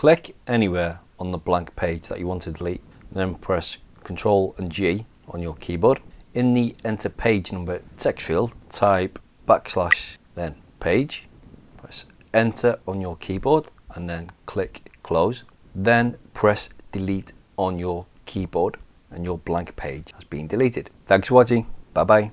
Click anywhere on the blank page that you want to delete, then press Ctrl and G on your keyboard. In the enter page number text field, type backslash then page, press enter on your keyboard and then click close. Then press delete on your keyboard and your blank page has been deleted. Thanks for watching. Bye bye.